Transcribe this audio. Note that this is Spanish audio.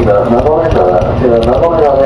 y la la, la